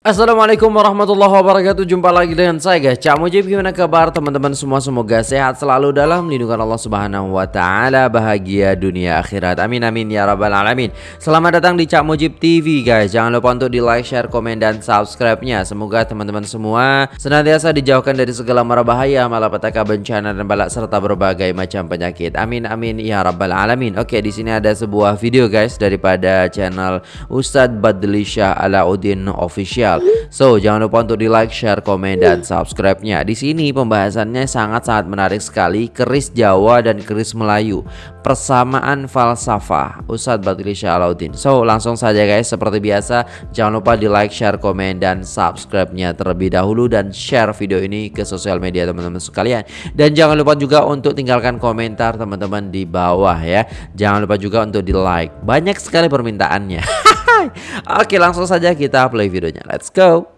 Assalamualaikum warahmatullahi wabarakatuh. Jumpa lagi dengan saya guys. Cak Mujib gimana kabar teman-teman semua? Semoga sehat selalu dalam lindungan Allah subhanahu wa ta'ala. Bahagia dunia akhirat. Amin amin ya rabbal alamin. Selamat datang di Cak Mujib TV guys. Jangan lupa untuk di like, share, komen, dan subscribe-nya. Semoga teman-teman semua Senantiasa dijauhkan dari segala mara bahaya Malapetaka bencana dan balak Serta berbagai macam penyakit. Amin amin ya rabbal alamin. Oke di sini ada sebuah video guys Daripada channel Ustadz Badlisha Alauddin Official So, jangan lupa untuk di like, share, komen, dan subscribe-nya. Di sini pembahasannya sangat-sangat menarik sekali, keris Jawa dan keris Melayu. Persamaan falsafah Ustadz Batili Syalaudin. So, langsung saja guys, seperti biasa, jangan lupa di like, share, komen, dan subscribe-nya terlebih dahulu dan share video ini ke sosial media teman-teman sekalian. Dan jangan lupa juga untuk tinggalkan komentar teman-teman di bawah ya. Jangan lupa juga untuk di like. Banyak sekali permintaannya. Oke langsung saja kita play videonya. Let's go.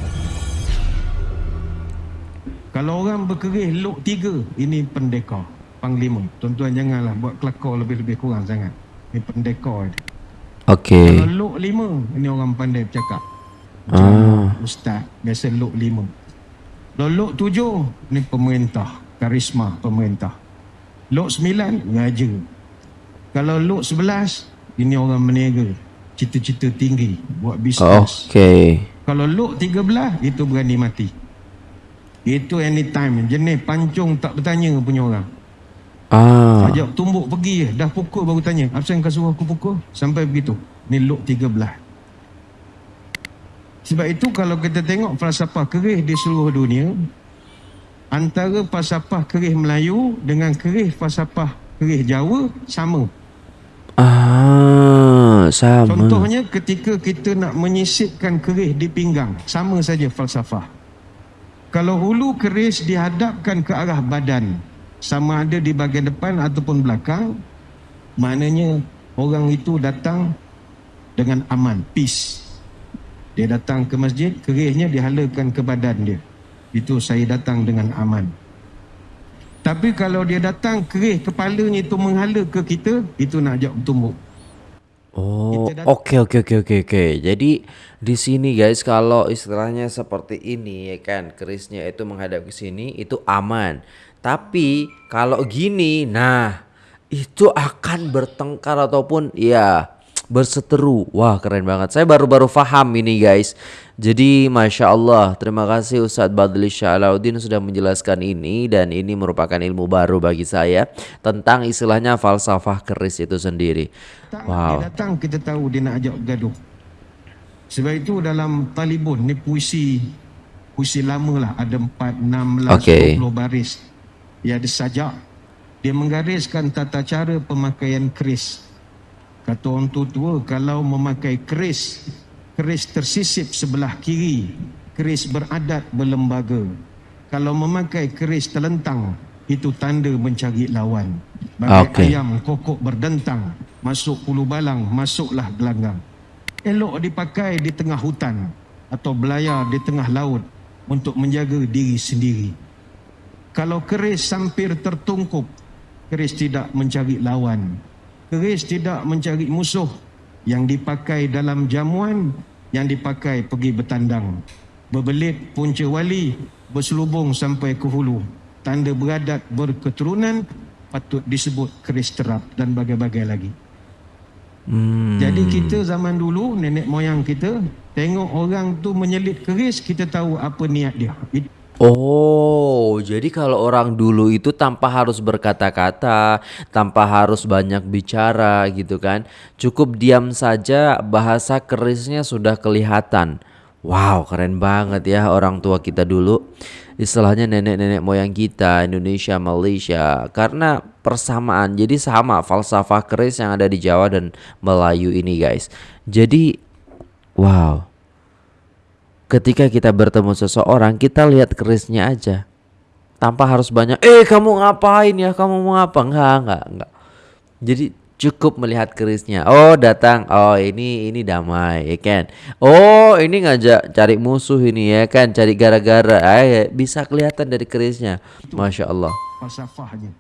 Kalau orang berkerih luk tiga Ini pendekar Panglima. Tuan-tuan janganlah buat kelakar lebih-lebih kurang sangat. Ini pendekar dia. Oke. Kalau luk lima Ini orang pandai bercakap. Ah. Ustaz Biasa luk lima. Kalau luk tujuh Ini pemerintah Karisma pemerintah. Luk sembilan Raja Kalau luk sebelas Ini orang meniaga Cita-cita tinggi Buat bisnes Oke Kalau look 13 itu berani mati. Itu anytime jenis pancung tak bertanya punya orang. Ah Ajak tumbuk pergi dah pukul baru tanya. Apa yang kau suruh aku pukul? Sampai begitu. Ni look 13. Sebab itu kalau kita tengok falsafah kerih di seluruh dunia antara falsafah kerih Melayu dengan kerih falsafah kerih Jawa sama. Ah Sama Contohnya ketika kita nak menyisipkan keris di pinggang, sama saja falsafah. Kalau hulu keris dihadapkan ke arah badan, sama ada di bahagian depan ataupun belakang, maknanya orang itu datang dengan aman, peace. Dia datang ke masjid, kerisnya dihalakan ke badan dia. Itu saya datang dengan aman. Tapi kalau dia datang keris kepalanya itu menghala ke kita, itu nak ajak bertumbuk. Oh, dat- oke oke oke oke oke. Jadi di sini guys kalau istilahnya seperti ini ya kan, kerisnya itu menghadap ke sini itu aman. Tapi kalau gini, nah itu akan bertengkar ataupun ya berseteru. Wah keren banget. Saya baru-baru paham ini guys. Jadi masya Allah, terima kasih Ustadz Badli Syalaudin sudah menjelaskan ini dan ini merupakan ilmu baru bagi saya tentang istilahnya falsafah keris itu sendiri. Wow. dia datang kita tahu dia nak ajak bergaduh. Sebab itu dalam Talibun ni puisi puisi lama lah ada 4, 16, Okey. 20 baris. Dia ada sajak. Dia menggariskan tata cara pemakaian keris. Kata orang tua-tua kalau memakai keris, keris tersisip sebelah kiri, keris beradat berlembaga. Kalau memakai keris terlentang, itu tanda mencari lawan. Bagai Okey. ayam kokok berdentang, masuk pulu balang, masuklah gelanggang. Elok dipakai di tengah hutan atau belayar di tengah laut untuk menjaga diri sendiri. Kalau keris sampir tertungkup, keris tidak mencari lawan. Keris tidak mencari musuh yang dipakai dalam jamuan, yang dipakai pergi bertandang. Berbelit punca wali, berselubung sampai ke hulu. Tanda beradat berketurunan patut disebut keris terap dan bagai-bagai lagi. Hmm. Jadi kita zaman dulu nenek moyang kita tengok orang tu menyelit keris kita tahu apa niat dia. Oh, jadi kalau orang dulu itu tanpa harus berkata-kata, tanpa harus banyak bicara gitu kan. Cukup diam saja bahasa kerisnya sudah kelihatan. Wow, keren banget ya orang tua kita dulu. Istilahnya nenek-nenek moyang kita Indonesia, Malaysia karena persamaan. Jadi sama falsafah keris yang ada di Jawa dan Melayu ini, guys. Jadi wow. Ketika kita bertemu seseorang, kita lihat kerisnya aja. Tanpa harus banyak, eh kamu ngapain ya, kamu mau apa? Enggak, enggak, enggak. Jadi cukup melihat kerisnya. Oh datang, oh ini ini damai, ya kan? Oh ini ngajak cari musuh ini ya kan, cari gara-gara. Ya, bisa kelihatan dari kerisnya. Masya Allah. falsafahnya.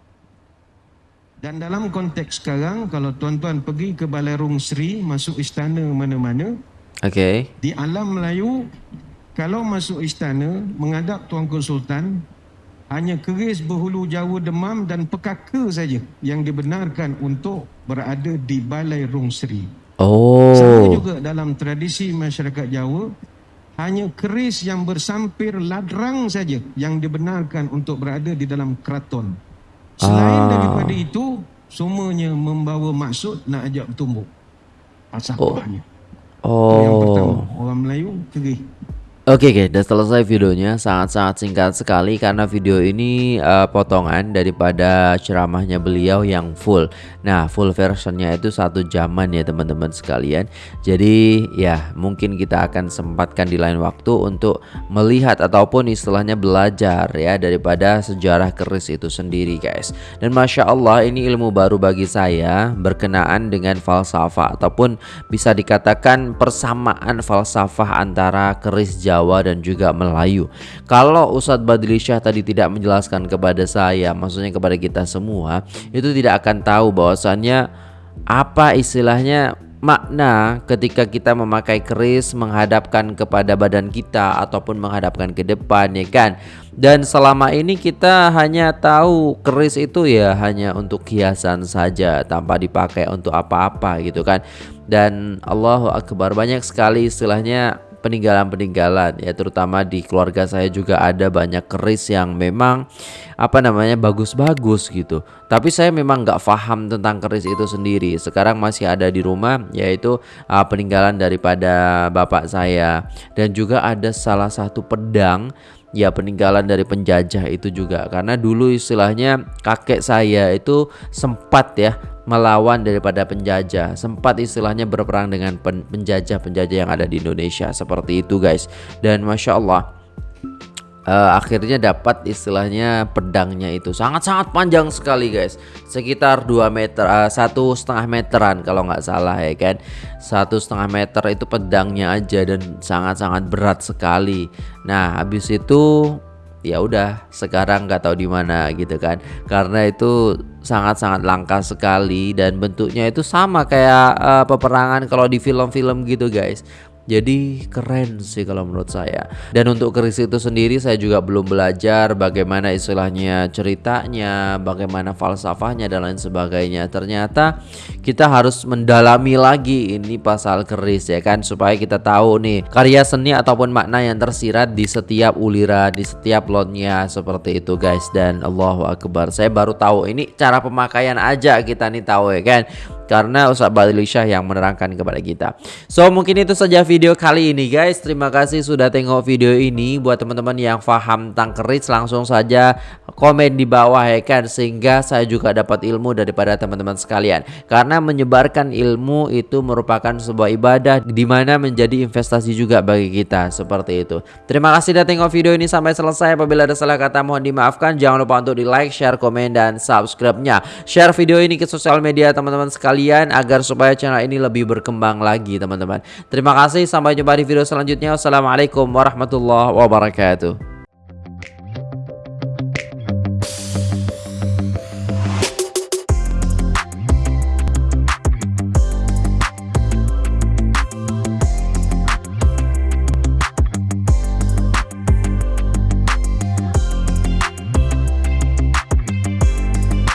Dan dalam konteks sekarang kalau tuan-tuan pergi ke Balai Rung Sri masuk istana mana-mana Oke. di alam Melayu kalau masuk istana menghadap Tuanku Sultan hanya keris berhulu Jawa demam dan pekaka saja yang dibenarkan untuk berada di Balai Rung Seri. Oh. Sama juga dalam tradisi masyarakat Jawa hanya keris yang bersampir ladrang saja yang dibenarkan untuk berada di dalam keraton. Selain Ah. daripada itu, semuanya membawa maksud nak ajak bertumbuk. Pasapahnya. Oh. Itu yang pertama. Oh. Orang Melayu keris. Oke oke, udah selesai videonya. Sangat-sangat singkat sekali karena video ini eh, potongan daripada ceramahnya beliau yang full. Nah, full versionnya itu satu jaman ya teman-teman sekalian. Jadi ya mungkin kita akan sempatkan di lain waktu untuk melihat ataupun istilahnya belajar ya daripada sejarah keris itu sendiri guys. Dan masya Allah ini ilmu baru bagi saya berkenaan dengan falsafah ataupun bisa dikatakan persamaan falsafah antara keris Jawa dan juga Melayu. Kalau Ustadz Badli Syah tadi tidak menjelaskan kepada saya, maksudnya kepada kita semua, itu tidak akan tahu bahwasannya apa istilahnya makna ketika kita memakai keris menghadapkan kepada badan kita ataupun menghadapkan ke depan ya kan dan selama ini kita hanya tahu keris itu ya hanya untuk hiasan saja tanpa dipakai untuk apa-apa gitu kan dan Allahu Akbar banyak sekali istilahnya peninggalan-peninggalan ya. Terutama di keluarga saya juga ada banyak keris yang memang apa namanya bagus-bagus gitu. Tapi saya memang nggak paham tentang keris itu sendiri. Sekarang masih ada di rumah yaitu uh, peninggalan daripada bapak saya. Dan juga ada salah satu pedang ya peninggalan dari penjajah itu juga. Karena dulu istilahnya kakek saya itu sempat ya melawan daripada penjajah. Sempat istilahnya berperang dengan pen- penjajah-penjajah yang ada di Indonesia. Seperti itu guys. Dan masya Allah eh, akhirnya dapat istilahnya pedangnya itu. Sangat-sangat panjang sekali guys. Sekitar 2 meter eh, satu setengah meteran kalau nggak salah ya kan? Satu setengah meter itu pedangnya aja dan sangat-sangat berat sekali. Nah habis itu ya udah sekarang nggak tahu di mana gitu kan? Karena itu sangat-sangat langka sekali dan bentuknya itu sama kayak eh, peperangan kalau di film-film gitu guys jadi keren sih kalau menurut saya. Dan untuk keris itu sendiri saya juga belum belajar bagaimana istilahnya ceritanya, bagaimana falsafahnya dan lain sebagainya. Ternyata kita harus mendalami lagi ini pasal keris ya kan supaya kita tahu nih karya seni ataupun makna yang tersirat di setiap uliran, di setiap lotnya seperti itu guys. Dan Allahu Akbar. Saya baru tahu ini cara pemakaian aja kita nih tahu ya kan karena Ustaz Badli Syah yang menerangkan kepada kita. So mungkin itu saja video kali ini guys. Terima kasih sudah tengok video ini. Buat teman-teman yang paham tentang keris langsung saja komen di bawah ya kan sehingga saya juga dapat ilmu daripada teman-teman sekalian. Karena menyebarkan ilmu itu merupakan sebuah ibadah di mana menjadi investasi juga bagi kita seperti itu. Terima kasih sudah tengok video ini sampai selesai. Apabila ada salah kata mohon dimaafkan. Jangan lupa untuk di like, share, komen dan subscribe-nya. Share video ini ke sosial media teman-teman sekalian agar supaya channel ini lebih berkembang lagi teman-teman. Terima kasih sampai jumpa di video selanjutnya. Wassalamualaikum warahmatullahi wabarakatuh.